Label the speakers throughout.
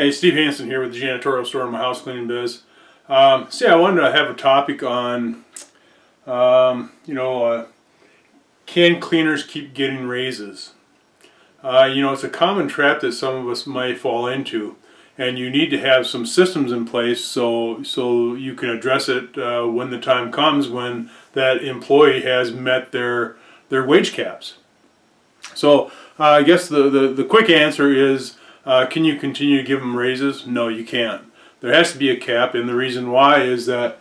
Speaker 1: Hey, Steve Hansen here with the janitorial store in my house cleaning biz. Um, see, I wanted to have a topic on, um, you know, uh, can cleaners keep getting raises? Uh, you know, it's a common trap that some of us might fall into, and you need to have some systems in place so so you can address it uh, when the time comes when that employee has met their their wage caps. So uh, I guess the, the the quick answer is uh, can you continue to give them raises? No, you can't. There has to be a cap, and the reason why is that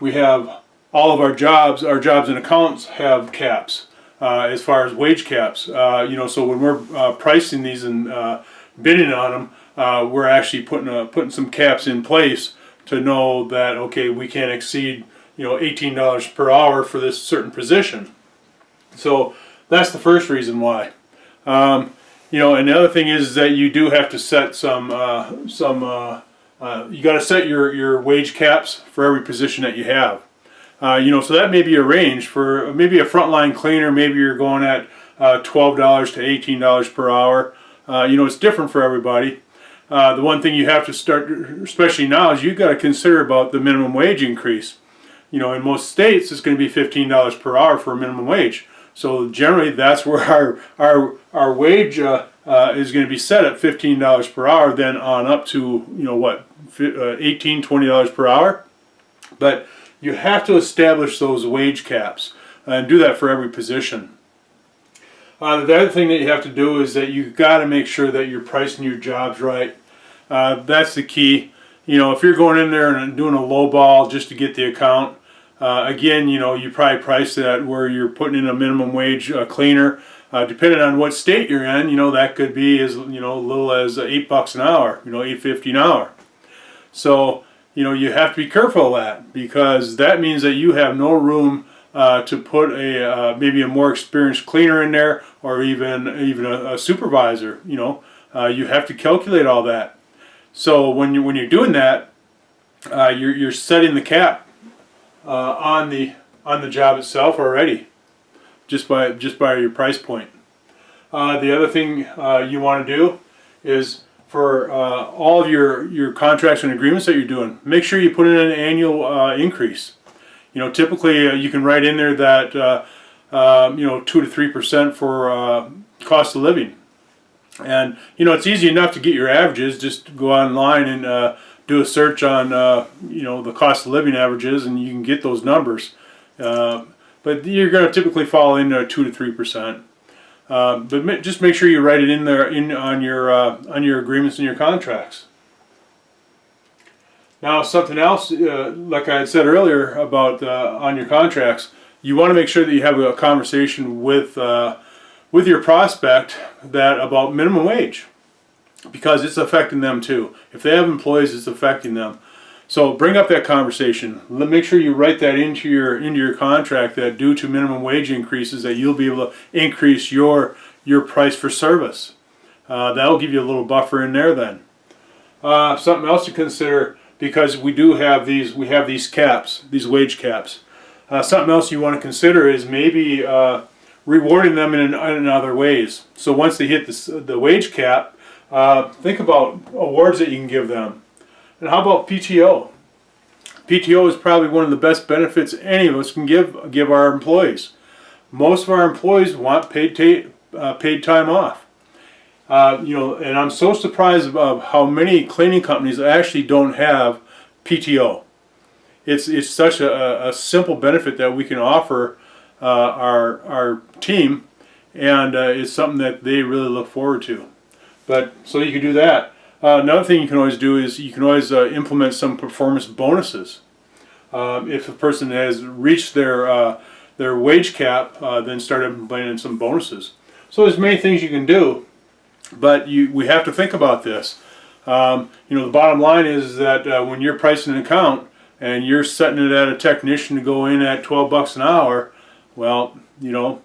Speaker 1: we have all of our jobs, our jobs and accounts have caps uh, as far as wage caps. Uh, you know, so when we're uh, pricing these and uh, bidding on them, uh, we're actually putting putting some caps in place to know that okay, we can't exceed you know $18 per hour for this certain position. So that's the first reason why. Um, you know, and the other thing is that you do have to set some uh, some. Uh, uh, you got to set your your wage caps for every position that you have. Uh, you know, so that may be a range for maybe a frontline cleaner. Maybe you're going at uh, twelve dollars to eighteen dollars per hour. Uh, you know, it's different for everybody. the one thing you have to start, especially now, is you've got to consider about the minimum wage increase. You know, in most states, it's going to be fifteen dollars per hour for a minimum wage. So generally, that's where our our our wage uh, uh, is going to be set at fifteen dollars per hour. Then on up to you know what, uh, 18 20 dollars per hour. But you have to establish those wage caps and do that for every position. Uh, the other thing that you have to do is that you've got to make sure that you're pricing your jobs right. Uh, that's the key. You know, if you're going in there and doing a low ball just to get the account, uh, again, you know, you probably price that where you're putting in a minimum wage uh, cleaner. Uh, depending on what state you're in, you know, that could be as, you know, little as eight bucks an hour, you know, eight fifty an hour. So, you know, you have to be careful of that because that means that you have no room uh, to put a uh, maybe a more experienced cleaner in there or even even a, a supervisor. You know, you have to calculate all that. So when you when you're doing that, you're you're setting the cap uh, on the on the job itself already, just by just by your price point. Uh, the other thing uh, you want to do is for uh, all of your your contracts and agreements that you're doing, make sure you put in an annual uh, increase. You know, typically uh, you can write in there that um, you know two to three percent for cost of living. And you know it's easy enough to get your averages. Just go online and do a search on uh, you know the cost of living averages and you can get those numbers. Uh, but you're going to typically fall into two to three percent. Uh, but just make sure you write it in there in on your uh, on your agreements and your contracts. Now something else uh, like I had said earlier about uh, on your contracts you want to make sure that you have a conversation with with your prospect that about minimum wage because it's affecting them too. If they have employees, it's affecting them. So bring up that conversation. Let, make sure you write that into your into your contract that due to minimum wage increases that you'll be able to increase your your price for service. Uh, that'll give you a little buffer in there then. Uh, something else to consider because we do have these we have these caps, these wage caps. Uh, something else you want to consider is maybe uh, rewarding them in, in other ways. So once they hit the, the wage cap, uh, think about awards that you can give them. And how about PTO? PTO is probably one of the best benefits any of us can give give our employees. Most of our employees want paid uh, paid time off. Uh, you know, and I'm so surprised of how many cleaning companies actually don't have PTO. It's it's such a, a simple benefit that we can offer uh, our our team, and uh, it's something that they really look forward to. But so you can do that. Uh, another thing you can always do is you can always uh, implement some performance bonuses. Um, if a person has reached their uh, their wage cap, uh, then start implementing some bonuses. So there's many things you can do, but you we have to think about this. Um, you know, the bottom line is that uh, when you're pricing an account and you're setting it at a technician to go in at 12 bucks an hour, well, you know,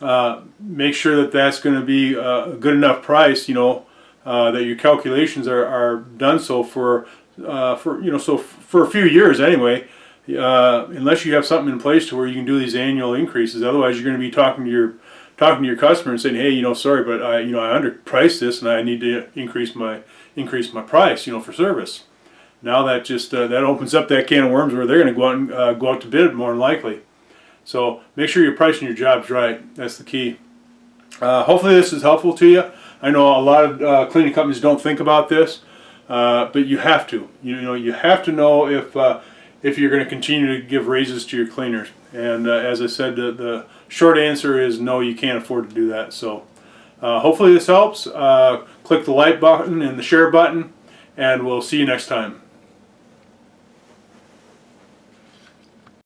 Speaker 1: uh, make sure that that's going to be a good enough price, you know, uh, that your calculations are, are done so for, uh, for, you know, so for a few years anyway, uh, unless you have something in place to where you can do these annual increases. Otherwise, you're going to be talking to your, talking to your customer and saying, hey, you know, sorry, but I, you know, I underpriced this and I need to increase my increase my price, you know, for service. Now that just uh, that opens up that can of worms where they're going to go out and uh, go out to bid more than likely. So make sure you're pricing your jobs right. That's the key. Uh, hopefully this is helpful to you. I know a lot of uh, cleaning companies don't think about this, uh, but you have to. You know, you have to know if uh, if you're going to continue to give raises to your cleaners. And uh, as I said, the, the, short answer is no, you can't afford to do that. So uh, hopefully this helps. click the like button and the share button, and we'll see you next time.